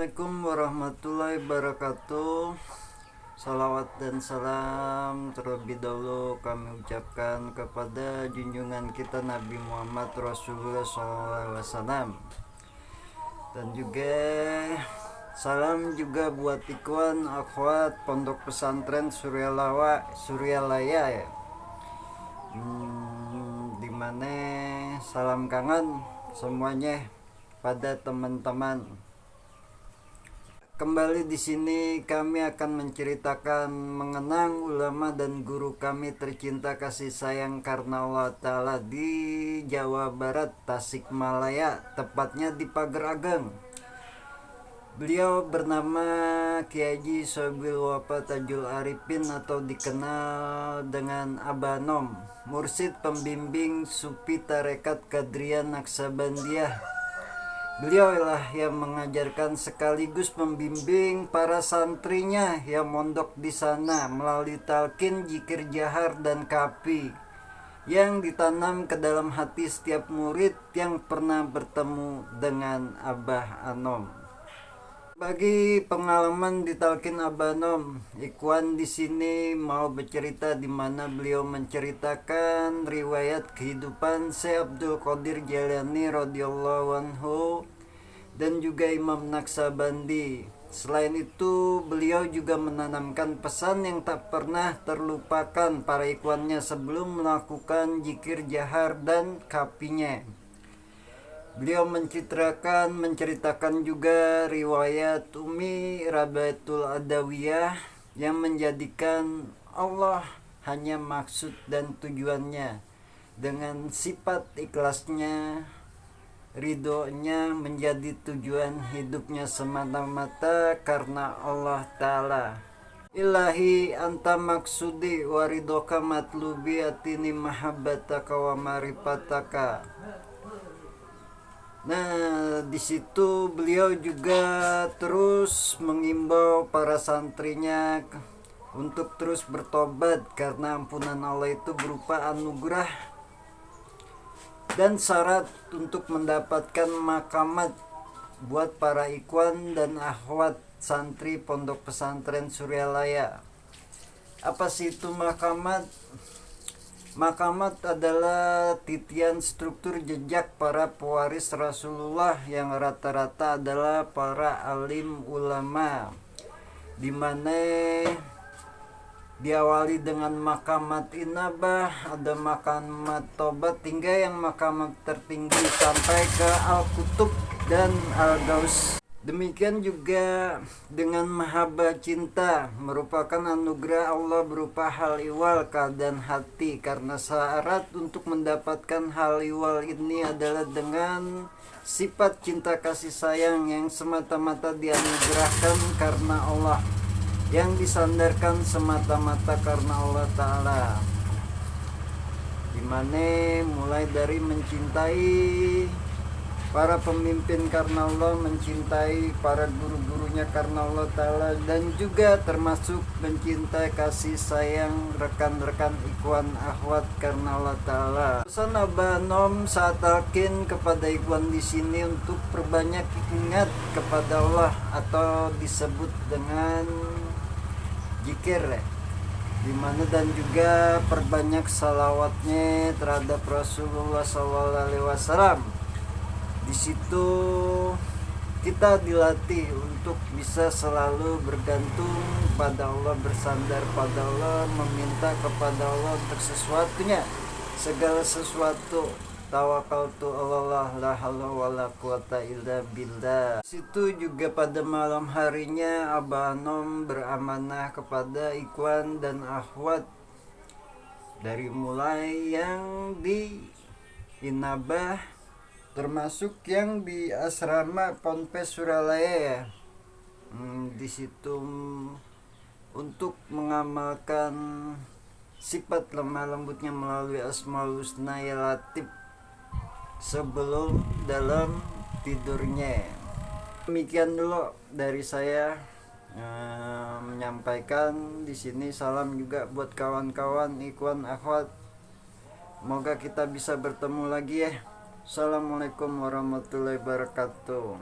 Assalamualaikum warahmatullahi wabarakatuh. Salawat dan salam terlebih dahulu kami ucapkan kepada junjungan kita Nabi Muhammad Rasulullah SAW Dan juga salam juga buat ikhwan akhwat pondok pesantren Suryalawa Suryalaya ya. Hmm, Di mana salam kangen semuanya pada teman-teman. Kembali di sini kami akan menceritakan mengenang ulama dan guru kami tercinta kasih sayang karena Allah Ta'ala di Jawa Barat, Tasikmalaya, tepatnya di Pager Ageng. Beliau bernama Kiai Sobil Wapa Tajul Arifin atau dikenal dengan Abanom, mursid pembimbing Supi Tarekat Kadrian Naksabandiah Beliau lah yang mengajarkan sekaligus membimbing para santrinya yang mondok di sana melalui talqin, jikir jahar, dan kapi yang ditanam ke dalam hati setiap murid yang pernah bertemu dengan Abah Anom. Bagi pengalaman di Talkin Abanom, Ikhwan di sini mau bercerita di mana beliau menceritakan riwayat kehidupan Syekh Abdul Qadir Jalani radhiyallahu anhu dan juga Imam Naksabandi. Selain itu, beliau juga menanamkan pesan yang tak pernah terlupakan para ikwannya sebelum melakukan jikir jahar dan kapinya. Beliau mencitrakan, menceritakan juga riwayat Umi Rabatul Adawiyah yang menjadikan Allah hanya maksud dan tujuannya. Dengan sifat ikhlasnya ridhonya menjadi tujuan hidupnya semata-mata karena Allah Ta'ala. Ilahi anta maksudi waridoka matlubi atini mahabbataka wa maripataka Nah, di situ beliau juga terus mengimbau para santrinya untuk terus bertobat karena ampunan Allah itu berupa anugerah dan syarat untuk mendapatkan makamat buat para ikwan dan akhwat santri pondok pesantren Suryalaya. Apa sih itu makamat? Makamat adalah titian struktur jejak para pewaris Rasulullah yang rata-rata adalah para alim ulama di mana diawali dengan makamat inabah ada makamat tobat hingga yang makamat tertinggi sampai ke al-kutub dan al-gaus Demikian juga dengan mahaba cinta merupakan anugerah Allah berupa hal iwal keadaan hati. Karena syarat untuk mendapatkan hal iwal ini adalah dengan sifat cinta kasih sayang yang semata-mata dianugerahkan karena Allah yang disandarkan semata-mata karena Allah Ta'ala. Di mana mulai dari mencintai para pemimpin karena Allah mencintai para guru-gurunya karena Allah Ta'ala dan juga termasuk mencintai kasih sayang rekan-rekan ikhwan akhwat karena Allah Ta'ala. Pesan Abanom saat alkin kepada ikhwan di sini untuk perbanyak ingat kepada Allah atau disebut dengan jikir ya di mana dan juga perbanyak salawatnya terhadap Rasulullah SAW di situ kita dilatih untuk bisa selalu bergantung pada Allah bersandar pada Allah meminta kepada Allah untuk sesuatunya. Segala sesuatu tawakal tu Allah la haula wala quwata illa billah. Situ juga pada malam harinya Abah beramanah kepada Ikhwan dan Akhwat dari mulai yang di Inabah termasuk yang di asrama Ponpes Suralaya ya. Hmm, di situ untuk mengamalkan sifat lemah lembutnya melalui asmaul husna ya latif sebelum dalam tidurnya. Demikian dulu dari saya eh, menyampaikan di sini salam juga buat kawan-kawan ikhwan akhwat. Semoga kita bisa bertemu lagi ya Assalamualaikum warahmatullahi wabarakatuh